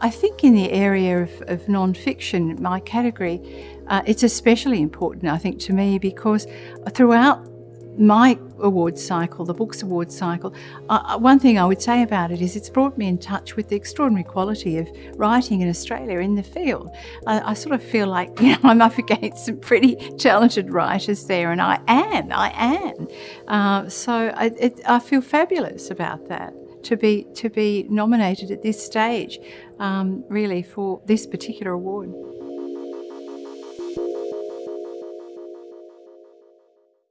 I think in the area of, of non-fiction, my category, uh, it's especially important, I think, to me because throughout my awards cycle, the Books Awards cycle, uh, one thing I would say about it is it's brought me in touch with the extraordinary quality of writing in Australia in the field. I, I sort of feel like you know I'm up against some pretty talented writers there, and I am, I am. Uh, so I, it, I feel fabulous about that to be to be nominated at this stage, um, really for this particular award.